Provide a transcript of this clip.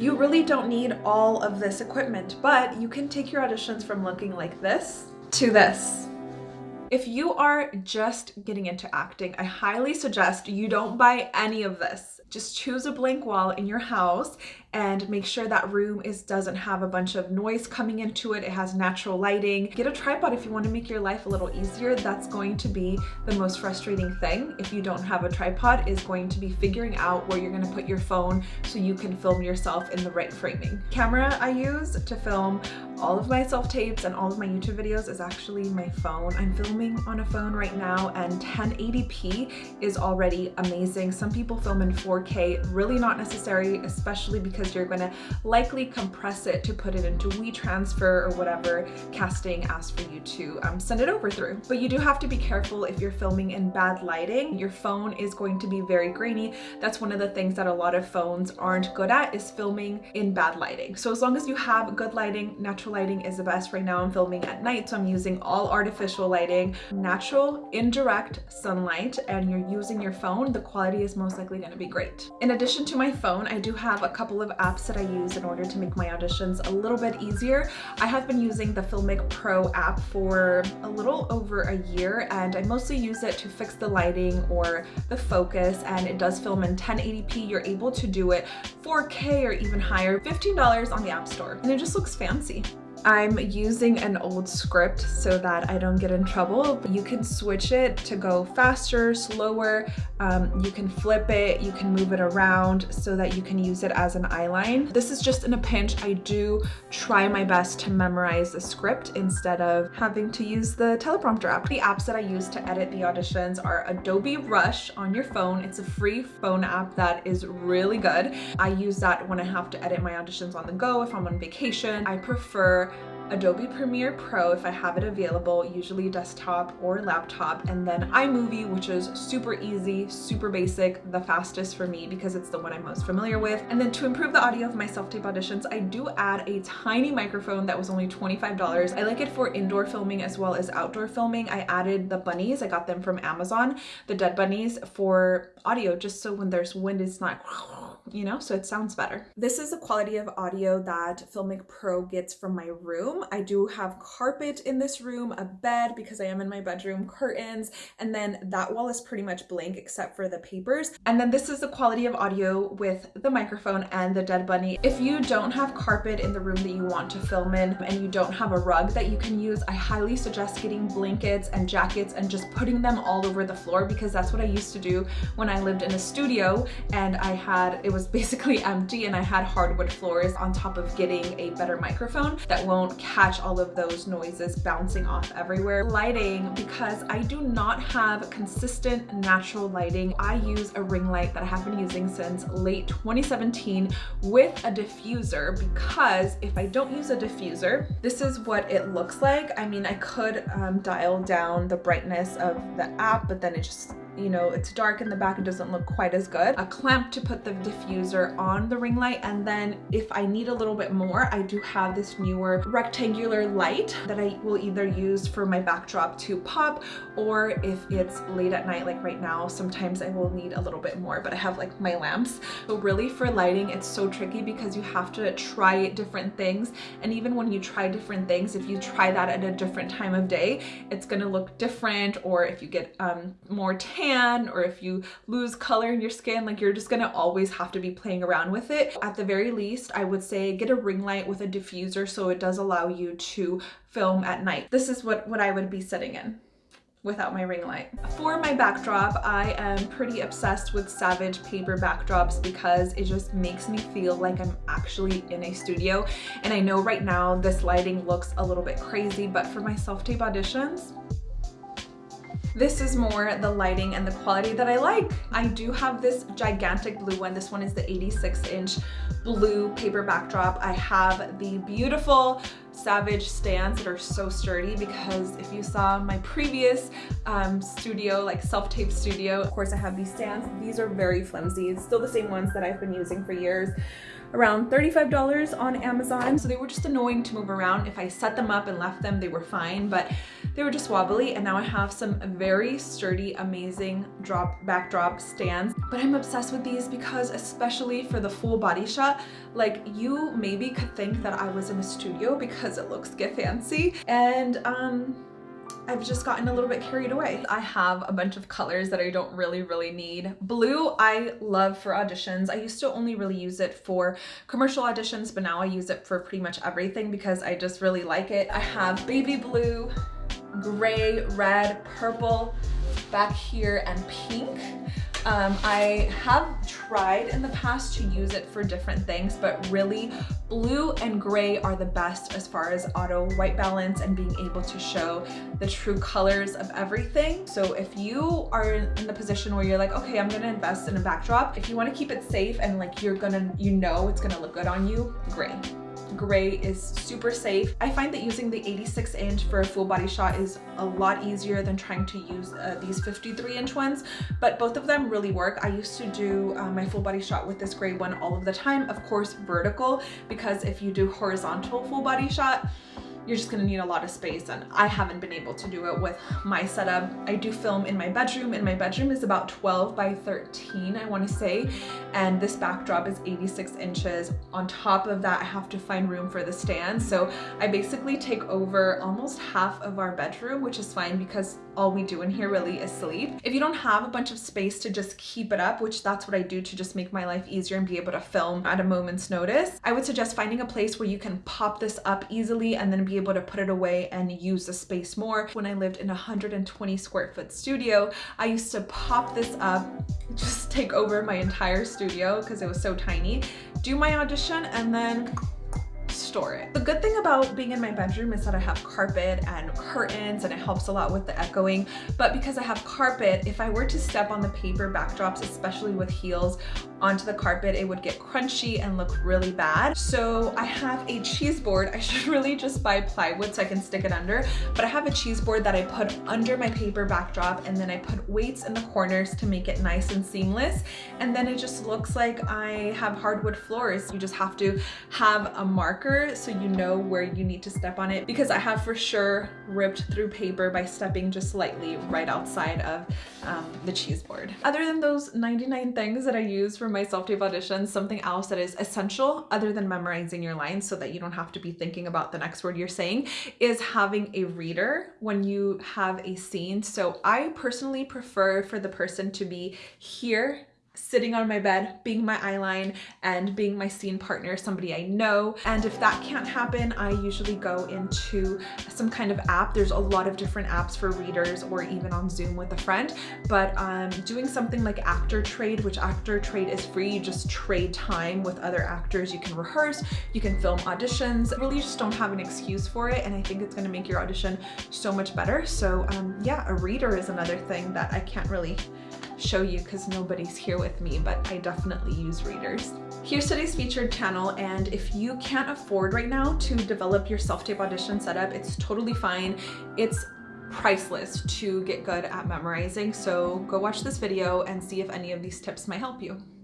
You really don't need all of this equipment, but you can take your auditions from looking like this to this. If you are just getting into acting, I highly suggest you don't buy any of this. Just choose a blank wall in your house and make sure that room is doesn't have a bunch of noise coming into it. It has natural lighting. Get a tripod if you want to make your life a little easier. That's going to be the most frustrating thing if you don't have a tripod is going to be figuring out where you're going to put your phone so you can film yourself in the right framing. Camera I use to film all of my self-tapes and all of my YouTube videos is actually my phone. I'm filming on a phone right now and 1080p is already amazing. Some people film in 4K, really not necessary, especially because you're to likely compress it to put it into WeTransfer or whatever casting asks for you to um, send it over through. But you do have to be careful if you're filming in bad lighting. Your phone is going to be very grainy. That's one of the things that a lot of phones aren't good at is filming in bad lighting. So as long as you have good lighting, natural lighting is the best. Right now I'm filming at night, so I'm using all artificial lighting, natural, indirect sunlight, and you're using your phone, the quality is most likely going to be great. In addition to my phone, I do have a couple of of apps that I use in order to make my auditions a little bit easier. I have been using the Filmic Pro app for a little over a year and I mostly use it to fix the lighting or the focus and it does film in 1080p. You're able to do it 4K or even higher, $15 on the App Store and it just looks fancy. I'm using an old script so that I don't get in trouble. You can switch it to go faster, slower, um, you can flip it, you can move it around so that you can use it as an eyeline. This is just in a pinch. I do try my best to memorize the script instead of having to use the teleprompter app. The apps that I use to edit the auditions are Adobe Rush on your phone. It's a free phone app that is really good. I use that when I have to edit my auditions on the go, if I'm on vacation. I prefer Adobe Premiere Pro if I have it available, usually desktop or laptop, and then iMovie, which is super easy, super basic, the fastest for me because it's the one I'm most familiar with. And then to improve the audio of my self-tape auditions, I do add a tiny microphone that was only $25. I like it for indoor filming as well as outdoor filming. I added the bunnies, I got them from Amazon, the dead bunnies for audio, just so when there's wind, it's not you know, so it sounds better. This is the quality of audio that Filmic Pro gets from my room. I do have carpet in this room, a bed because I am in my bedroom, curtains, and then that wall is pretty much blank except for the papers. And then this is the quality of audio with the microphone and the dead bunny. If you don't have carpet in the room that you want to film in and you don't have a rug that you can use, I highly suggest getting blankets and jackets and just putting them all over the floor because that's what I used to do when I lived in a studio and I had, it was was basically empty and I had hardwood floors on top of getting a better microphone that won't catch all of those noises bouncing off everywhere. Lighting, because I do not have consistent natural lighting, I use a ring light that I have been using since late 2017 with a diffuser because if I don't use a diffuser, this is what it looks like. I mean, I could um, dial down the brightness of the app, but then it just you know, it's dark in the back, it doesn't look quite as good. A clamp to put the diffuser on the ring light. And then if I need a little bit more, I do have this newer rectangular light that I will either use for my backdrop to pop or if it's late at night, like right now, sometimes I will need a little bit more, but I have like my lamps. But really for lighting, it's so tricky because you have to try different things. And even when you try different things, if you try that at a different time of day, it's gonna look different. Or if you get um, more tan tan or if you lose color in your skin, like you're just gonna always have to be playing around with it. At the very least, I would say get a ring light with a diffuser so it does allow you to film at night. This is what, what I would be sitting in without my ring light. For my backdrop, I am pretty obsessed with Savage paper backdrops because it just makes me feel like I'm actually in a studio. And I know right now this lighting looks a little bit crazy, but for my self-tape auditions, this is more the lighting and the quality that I like. I do have this gigantic blue one. This one is the 86 inch blue paper backdrop. I have the beautiful Savage stands that are so sturdy because if you saw my previous um, studio, like self-tape studio, of course I have these stands. These are very flimsy. It's still the same ones that I've been using for years around $35 on Amazon. So they were just annoying to move around. If I set them up and left them, they were fine, but they were just wobbly and now I have some very sturdy, amazing drop backdrop stands. But I'm obsessed with these because especially for the full body shot, like you maybe could think that I was in a studio because it looks get fancy. And um, I've just gotten a little bit carried away. I have a bunch of colors that I don't really, really need. Blue, I love for auditions. I used to only really use it for commercial auditions, but now I use it for pretty much everything because I just really like it. I have baby blue, gray, red, purple, back here, and pink. Um, I have tried in the past to use it for different things, but really blue and gray are the best as far as auto white balance and being able to show the true colors of everything. So if you are in the position where you're like, okay, I'm gonna invest in a backdrop, if you wanna keep it safe and like you're gonna, you know it's gonna look good on you, gray gray is super safe. I find that using the 86 inch for a full body shot is a lot easier than trying to use uh, these 53 inch ones, but both of them really work. I used to do uh, my full body shot with this gray one all of the time, of course vertical, because if you do horizontal full body shot, you're just gonna need a lot of space and I haven't been able to do it with my setup. I do film in my bedroom and my bedroom is about 12 by 13 I want to say and this backdrop is 86 inches. On top of that I have to find room for the stand so I basically take over almost half of our bedroom which is fine because all we do in here really is sleep. If you don't have a bunch of space to just keep it up, which that's what I do to just make my life easier and be able to film at a moment's notice, I would suggest finding a place where you can pop this up easily and then be able to put it away and use the space more. When I lived in a 120 square foot studio, I used to pop this up, just take over my entire studio because it was so tiny, do my audition and then store it. The good thing about being in my bedroom is that I have carpet and curtains and it helps a lot with the echoing. But because I have carpet, if I were to step on the paper backdrops, especially with heels, onto the carpet, it would get crunchy and look really bad. So I have a cheese board. I should really just buy plywood so I can stick it under, but I have a cheese board that I put under my paper backdrop and then I put weights in the corners to make it nice and seamless. And then it just looks like I have hardwood floors. You just have to have a marker so you know where you need to step on it because I have for sure ripped through paper by stepping just slightly right outside of um, the cheese board. Other than those 99 things that I use for for my self-tape auditions, something else that is essential other than memorizing your lines so that you don't have to be thinking about the next word you're saying is having a reader when you have a scene. So I personally prefer for the person to be here sitting on my bed, being my eyeline and being my scene partner, somebody I know. And if that can't happen, I usually go into some kind of app. There's a lot of different apps for readers or even on Zoom with a friend, but um, doing something like Actor Trade, which Actor Trade is free, you just trade time with other actors. You can rehearse, you can film auditions, Really you just don't have an excuse for it. And I think it's gonna make your audition so much better. So um, yeah, a reader is another thing that I can't really show you because nobody's here with me, but I definitely use readers. Here's today's featured channel, and if you can't afford right now to develop your self-tape audition setup, it's totally fine. It's priceless to get good at memorizing, so go watch this video and see if any of these tips might help you.